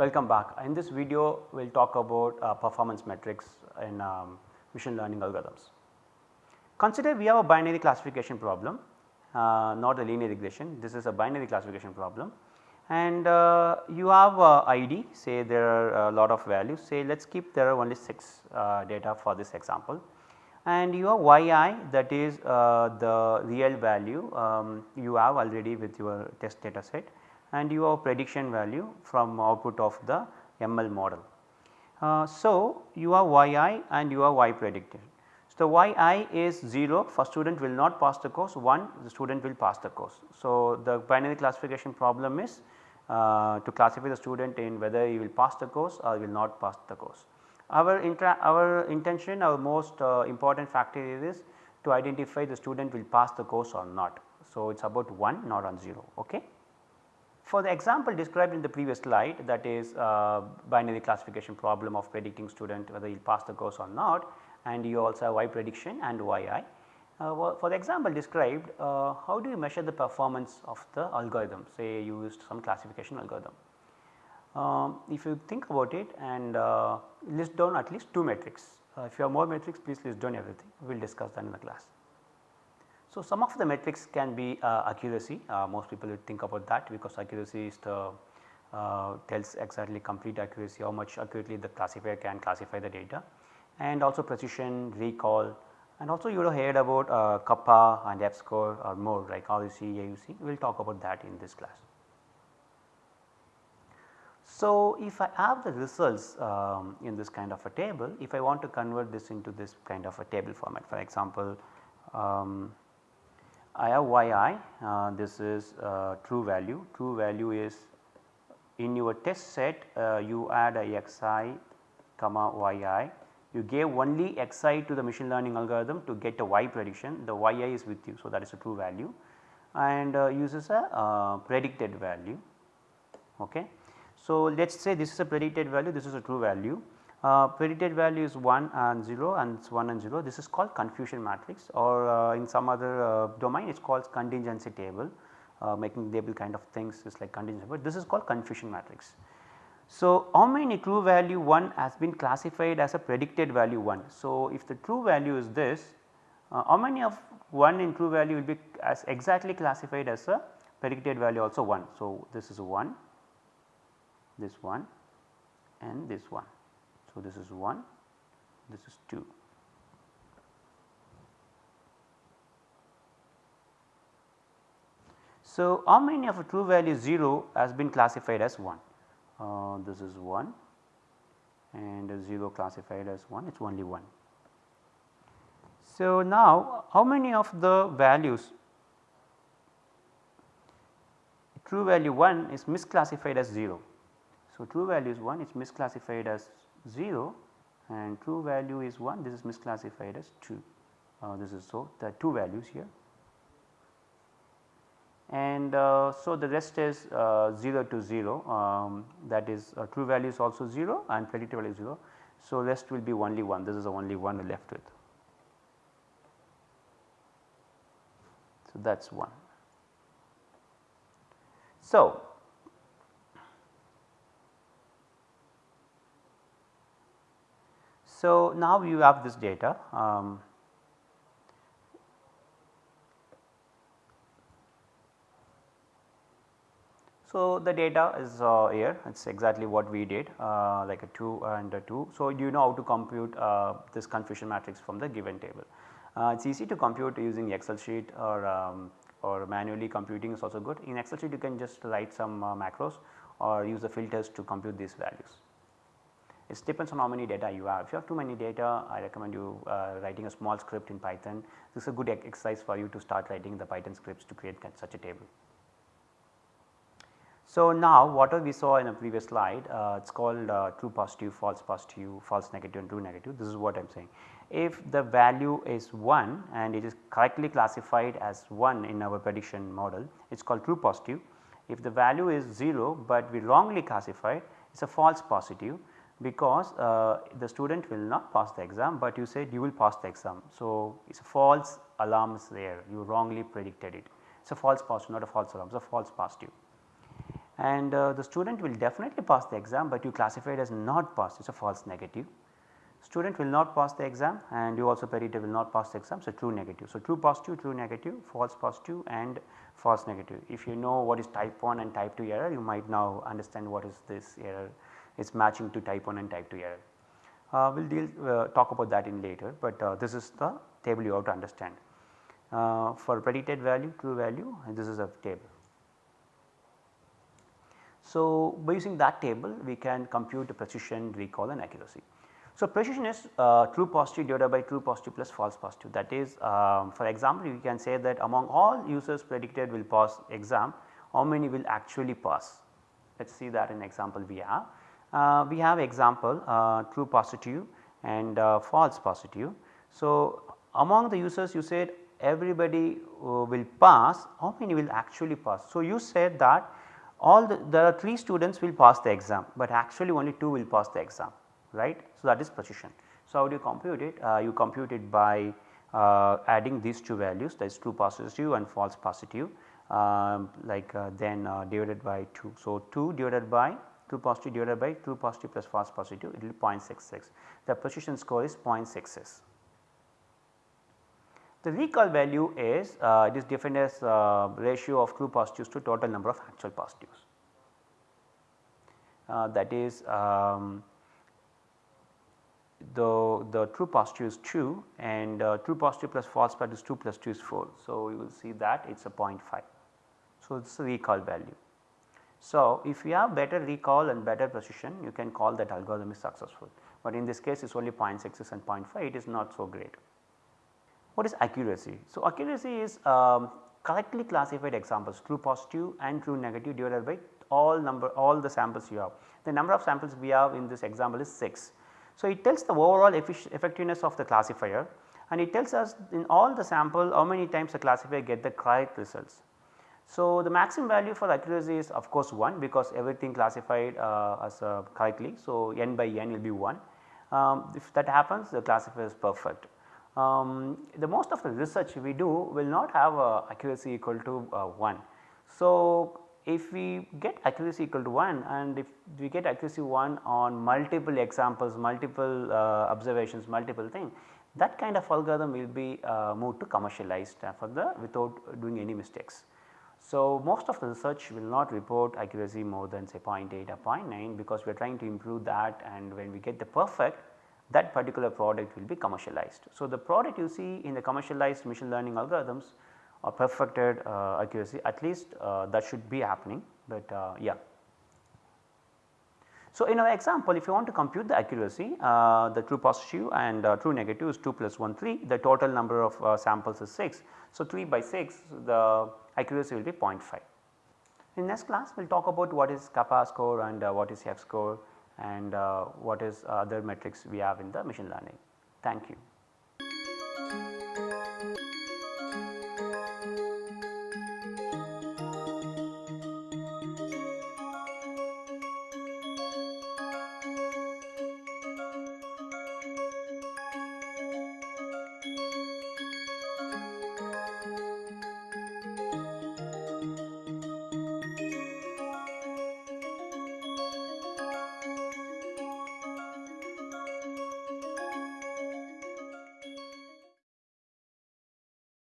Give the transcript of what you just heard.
Welcome back. In this video we will talk about uh, performance metrics in um, machine learning algorithms. Consider we have a binary classification problem uh, not a linear regression. This is a binary classification problem. And uh, you have ID say there are a lot of values. Say let us keep there are only 6 uh, data for this example. And you have yi that is uh, the real value um, you have already with your test data set and you have prediction value from output of the ML model. Uh, so, you have yi and you have y predicted. So, yi is 0 for student will not pass the course 1 the student will pass the course. So, the binary classification problem is uh, to classify the student in whether he will pass the course or will not pass the course. Our, our intention our most uh, important factor is to identify the student will pass the course or not. So, it is about 1 not on 0 ok. For the example described in the previous slide that is uh, binary classification problem of predicting student whether he will pass the course or not and you also have y prediction and yi. Uh, for the example described uh, how do you measure the performance of the algorithm say you used some classification algorithm. Um, if you think about it and uh, list down at least 2 metrics. Uh, if you have more metrics please list down everything we will discuss that in the class. So, some of the metrics can be uh, accuracy. Uh, most people will think about that because accuracy is the uh, tells exactly complete accuracy how much accurately the classifier can classify the data. And also precision recall and also you would have heard about uh, kappa and F score or more like ROC, AUC we will talk about that in this class. So, if I have the results um, in this kind of a table, if I want to convert this into this kind of a table format for example, um, I have yi uh, this is uh, true value, true value is in your test set uh, you add a xi comma yi you gave only xi to the machine learning algorithm to get a y prediction the yi is with you. So, that is a true value and uh, uses a uh, predicted value. Okay. So, let us say this is a predicted value, this is a true value. Uh, predicted value is 1 and 0 and it is 1 and 0 this is called confusion matrix or uh, in some other uh, domain it is called contingency table uh, making table kind of things is like contingency but this is called confusion matrix. So, how many true value 1 has been classified as a predicted value 1. So, if the true value is this uh, how many of 1 in true value will be as exactly classified as a predicted value also 1. So, this is 1 this one and this one. So, this is 1, this is 2. So, how many of a true value 0 has been classified as 1? Uh, this is 1 and 0 classified as 1 it is only 1. So, now how many of the values true value 1 is misclassified as 0 so, true value is 1 is misclassified as 0 and true value is 1 this is misclassified as 2 uh, this is so the 2 values here and uh, so the rest is uh, 0 to 0 um, that is uh, true value is also 0 and predicted value is 0. So, rest will be only 1 this is the only one left with. So, that is 1. So, So, now you have this data um, So, the data is uh, here it is exactly what we did uh, like a 2 and a 2. So, you know how to compute uh, this confusion matrix from the given table. Uh, it is easy to compute using excel sheet or, um, or manually computing is also good. In excel sheet you can just write some uh, macros or use the filters to compute these values. It depends on how many data you have. If you have too many data, I recommend you uh, writing a small script in Python. This is a good exercise for you to start writing the Python scripts to create such a table. So, now what we saw in a previous slide, uh, it is called uh, true positive, false positive, false negative and true negative. This is what I am saying. If the value is 1 and it is correctly classified as 1 in our prediction model, it is called true positive. If the value is 0, but we wrongly classified, it is a false positive because uh, the student will not pass the exam, but you said you will pass the exam. So, it is a false alarm is there you wrongly predicted it it is a false positive not a false alarm it is a false positive. and uh, the student will definitely pass the exam, but you classify it as not passed it is a false negative. Student will not pass the exam and you also predicted will not pass the exam. So, true negative. So, true positive, true negative, false positive and false negative. If you know what is type 1 and type 2 error you might now understand what is this error it is matching to type 1 and type 2 error. Uh, we will deal uh, talk about that in later, but uh, this is the table you have to understand. Uh, for predicted value, true value and this is a table. So, by using that table we can compute the precision, recall and accuracy. So, precision is uh, true positive divided by true positive plus false positive that is um, for example, you can say that among all users predicted will pass exam how many will actually pass. Let us see that in example we have. Uh, we have example uh, true positive and uh, false positive. So, among the users you said everybody uh, will pass how many will actually pass. So, you said that all the there are 3 students will pass the exam, but actually only 2 will pass the exam right. So, that is precision. So, how do you compute it? Uh, you compute it by uh, adding these two values that is true positive and false positive um, like then divided by 2. So, 2 divided by true positive divided by true positive plus false positive it will be 0.66. The precision score is 0.66. The recall value is uh, it is defined as uh, ratio of true positives to total number of actual positives. Uh, that is um, the, the true positive is 2 and uh, true positive plus false positive is 2 plus 2 is 4. So, you will see that it is a 0.5. So, it is a recall value. So, if you have better recall and better precision you can call that algorithm is successful, but in this case it is only 0.6 and 0.5 it is not so great. What is accuracy? So, accuracy is um, correctly classified examples true positive and true negative divided by all number all the samples you have. The number of samples we have in this example is 6. So, it tells the overall effectiveness of the classifier and it tells us in all the sample how many times the classifier get the correct results. So, the maximum value for accuracy is of course 1 because everything classified uh, as uh, correctly. So, n by n will be 1. Um, if that happens the classifier is perfect. Um, the most of the research we do will not have uh, accuracy equal to uh, 1. So, if we get accuracy equal to 1 and if we get accuracy 1 on multiple examples, multiple uh, observations, multiple things that kind of algorithm will be uh, moved to commercialized for the without doing any mistakes. So, most of the research will not report accuracy more than say 0.8 or 0.9 because we are trying to improve that and when we get the perfect that particular product will be commercialized. So, the product you see in the commercialized machine learning algorithms or perfected uh, accuracy at least uh, that should be happening, but uh, yeah. So, in our example if you want to compute the accuracy uh, the true positive and uh, true negative is 2 plus 1 3 the total number of uh, samples is 6. So, 3 by 6 the accuracy will be 0.5. In next class we will talk about what is kappa score and uh, what is F score and uh, what is other metrics we have in the machine learning. Thank you.